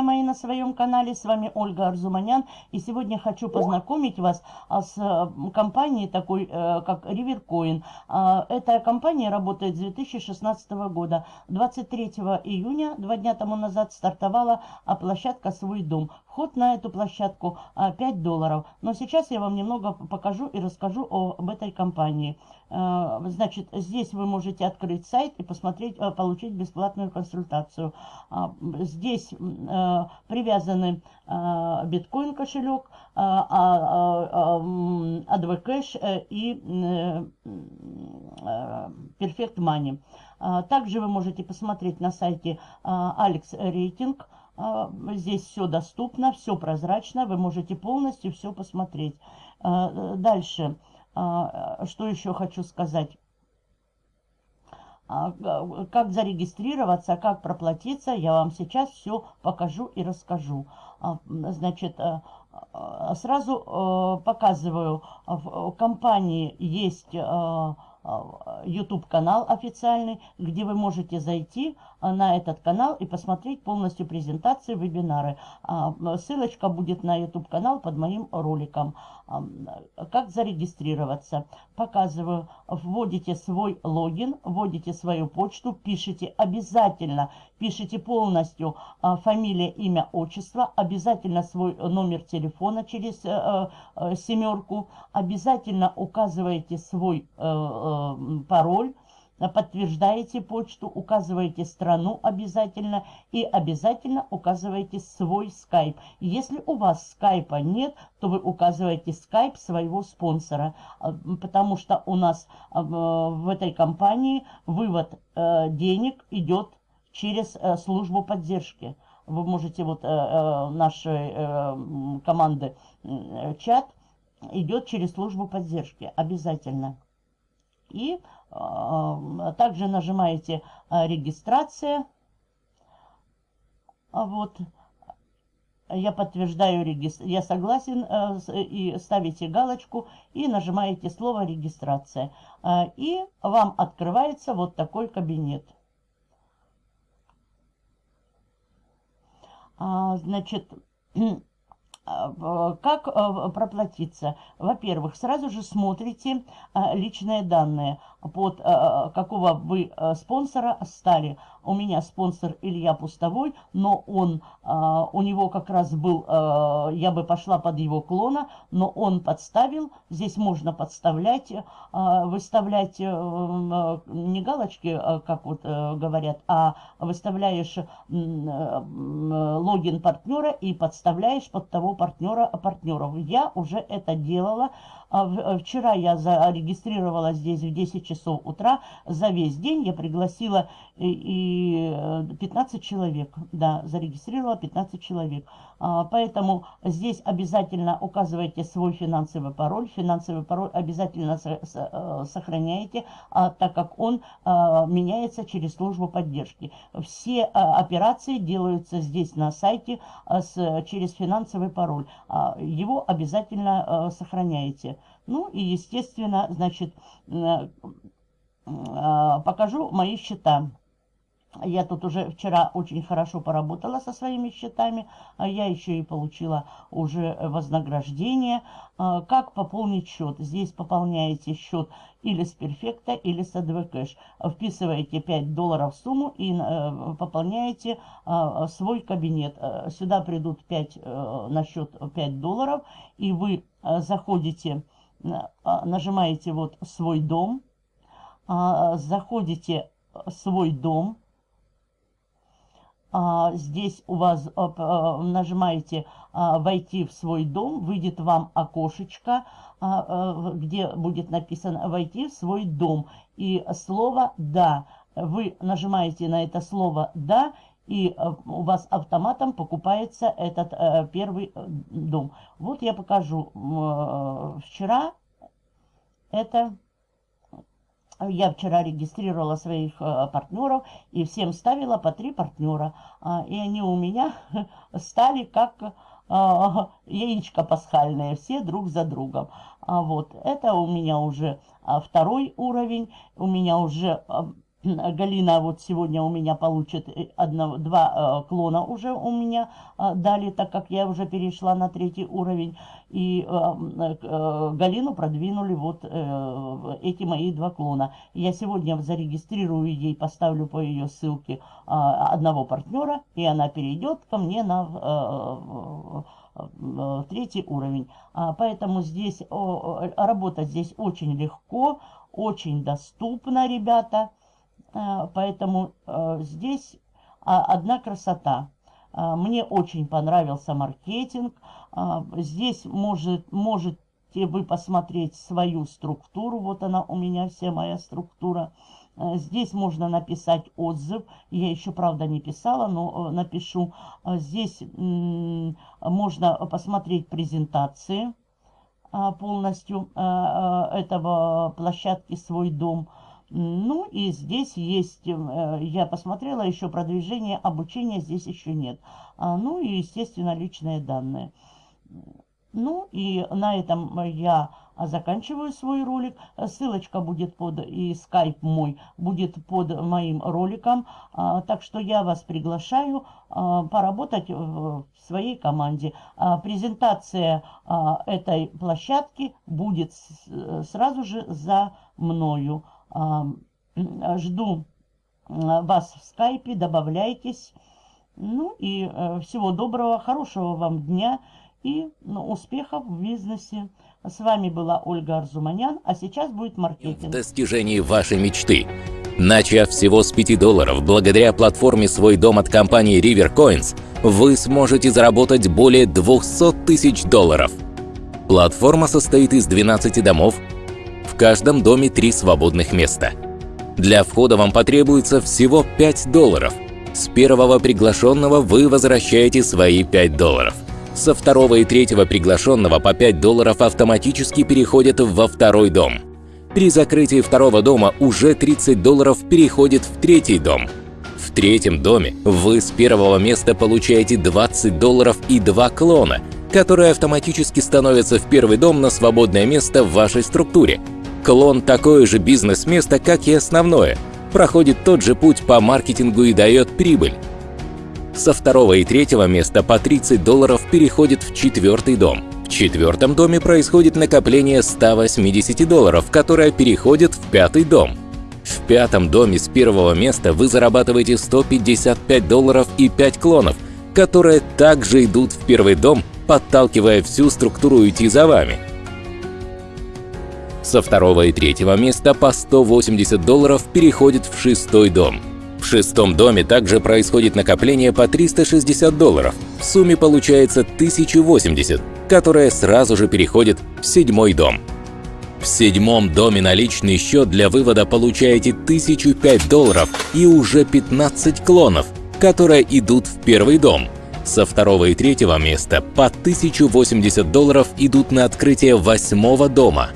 друзья мои, на своем канале. С вами Ольга Арзуманян. И сегодня хочу познакомить вас а, с э, компанией такой, э, как Rivercoin. А, эта компания работает с 2016 года. 23 июня, два дня тому назад, стартовала площадка «Свой дом». Вход на эту площадку 5 долларов. Но сейчас я вам немного покажу и расскажу об этой компании. Значит, здесь вы можете открыть сайт и посмотреть, получить бесплатную консультацию. Здесь э, привязаны э, биткоин кошелек, ADV Cash и Perfect Money. Также вы можете посмотреть на сайте Alex Rating. Здесь все доступно, все прозрачно, вы можете полностью все посмотреть. Дальше, что еще хочу сказать. А, как зарегистрироваться, как проплатиться, я вам сейчас все покажу и расскажу. А, значит, э, э, сразу э, показываю, в компании есть YouTube канал официальный, где вы можете зайти на этот канал и посмотреть полностью презентации, вебинары. А, ссылочка будет на YouTube канал под моим роликом. Как зарегистрироваться? Показываю. Вводите свой логин, вводите свою почту, пишите обязательно, пишите полностью а, фамилия, имя, отчество, обязательно свой номер телефона через э, э, семерку, обязательно указываете свой э, пароль, подтверждаете почту, указывааете страну обязательно и обязательно указываете свой скайп. Если у вас скайпа нет, то вы указываете скайп своего спонсора, а, потому что у нас в этой компании вывод э, денег идет через э, службу поддержки. Вы можете, вот э, нашей команды чат идет через службу поддержки обязательно. И э, также нажимаете э, «Регистрация». А вот. Я подтверждаю, я согласен, э, и ставите галочку, и нажимаете слово «Регистрация». И вам открывается вот такой кабинет. А, значит, как проплатиться? Во-первых, сразу же смотрите личные данные, под какого вы спонсора стали. У меня спонсор Илья Пустовой, но он, у него как раз был, я бы пошла под его клона, но он подставил. Здесь можно подставлять, выставлять не галочки, как вот говорят, а выставляешь логин партнера и подставляешь под того партнера партнеров. Я уже это делала. А вчера я зарегистрировала здесь в 10 часов утра. За весь день я пригласила и 15 человек. Да, зарегистрировала 15 человек. А, поэтому здесь обязательно указывайте свой финансовый пароль. Финансовый пароль обязательно э, сохраняйте, а, так как он меняется через службу поддержки. Все операции делаются здесь на сайте через финансовый пароль. Его обязательно э, сохраняете. Ну и, естественно, значит, э, э, покажу мои счета. Я тут уже вчера очень хорошо поработала со своими счетами. А я еще и получила уже вознаграждение. А, как пополнить счет? Здесь пополняете счет или с перфекта, или с ADV Cash. Вписываете 5 долларов в сумму и э, пополняете а, свой кабинет. Сюда придут 5, на счет 5 долларов. И вы заходите а, нажимаете вот «Свой дом», заходите «Свой дом», здесь у вас нажимаете «Войти в свой дом», выйдет вам окошечко, где будет написано «Войти в свой дом» и слово «Да». Вы нажимаете на это слово «Да» и э, у вас автоматом покупается этот э, первый э, дом. Вот я покажу. Вчера это... Я вчера регистрировала своих партнеров и всем ставила по три партнера. А, и они у меня стали как яичко пасхальное, все друг за другом. А вот это у меня уже второй уровень. У меня уже Галина вот сегодня у меня получит э, одно, два э, клона уже у меня э, дали, так как я уже перешла на третий уровень. И э, э, Галину продвинули вот э, эти мои два клона. Я сегодня зарегистрирую ей, поставлю по ее ссылке э, одного партнера, и она перейдет ко мне на э, э, третий уровень. А, поэтому здесь о, работать здесь очень легко, очень доступно, ребята. Э, поэтому э, здесь а, одна красота. Э, мне очень понравился маркетинг. Здесь может, можете вы посмотреть свою структуру. Вот она у меня вся моя структура. Здесь можно написать отзыв. Я еще, правда, не писала, но напишу. Здесь можно посмотреть презентации полностью этого площадки «Свой дом». Ну и здесь есть, э, я посмотрела, еще продвижение, обучения здесь еще нет. А, ну и, естественно, личные данные. Ну и на этом я заканчиваю свой ролик. Ссылочка будет под, и скайп мой будет под моим роликом. А, так что я вас приглашаю а, поработать в своей команде. Презентация этой площадки будет сразу же за мною. Жду вас в скайпе, добавляйтесь. Ну и э, всего доброго, хорошего вам дня и ну, успехов в бизнесе. С вами была Ольга Арзуманян, а сейчас будет маркетинг. В достижении вашей мечты. Начав всего с 5 долларов, благодаря платформе «Свой дом» от компании River Coins, вы сможете заработать более 200 тысяч долларов. Платформа состоит из 12 домов, каждом доме три свободных места. Для входа вам потребуется всего 5 долларов. С первого приглашенного вы возвращаете свои 5 долларов. Со второго и третьего приглашенного по 5 долларов автоматически переходят во второй дом. При закрытии второго дома уже 30 долларов переходит в третий дом. В третьем доме вы с первого места получаете 20 долларов и два клона, которые автоматически становятся в первый дом на свободное место в вашей структуре – Клон – такое же бизнес-место, как и основное, проходит тот же путь по маркетингу и дает прибыль. Со второго и третьего места по 30 долларов переходит в четвертый дом. В четвертом доме происходит накопление 180 долларов, которое переходит в пятый дом. В пятом доме с первого места вы зарабатываете 155 долларов и 5 клонов, которые также идут в первый дом, подталкивая всю структуру идти за вами. Со второго и третьего места по 180 долларов переходит в шестой дом. В шестом доме также происходит накопление по 360 долларов. В сумме получается 1080, которое сразу же переходит в седьмой дом. В седьмом доме на личный счет для вывода получаете 1005 долларов и уже 15 клонов, которые идут в первый дом. Со второго и третьего места по 1080 долларов идут на открытие восьмого дома.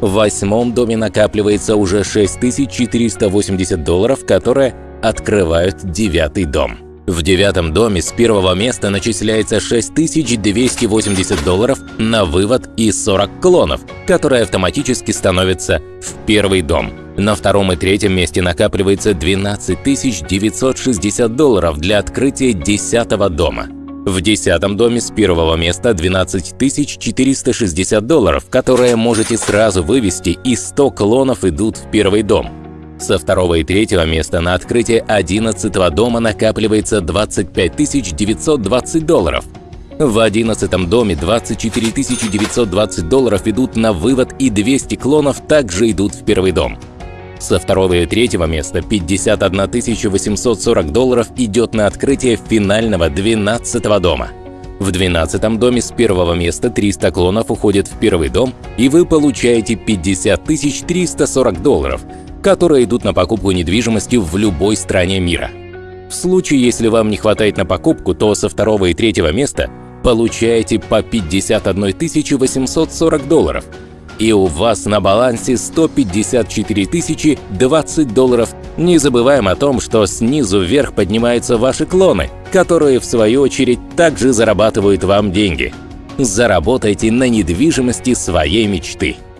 В восьмом доме накапливается уже 6480 долларов, которые открывают девятый дом. В девятом доме с первого места начисляется 6280 долларов на вывод и 40 клонов, которые автоматически становятся в первый дом. На втором и третьем месте накапливается 12 960 долларов для открытия десятого дома. В десятом доме с первого места 12 460 долларов, которые можете сразу вывести, и 100 клонов идут в первый дом. Со второго и третьего места на открытие 11 дома накапливается 25 920 долларов. В одиннадцатом доме 24 920 долларов идут на вывод и 200 клонов также идут в первый дом. Со второго и третьего места 51 840 долларов идет на открытие финального 12 дома. В 12 доме с первого места 300 клонов уходят в первый дом, и вы получаете 50 340 долларов, которые идут на покупку недвижимости в любой стране мира. В случае, если вам не хватает на покупку, то со второго и третьего места получаете по 51 840 долларов – и у вас на балансе 154 тысячи 20 долларов. Не забываем о том, что снизу вверх поднимаются ваши клоны, которые в свою очередь также зарабатывают вам деньги. Заработайте на недвижимости своей мечты.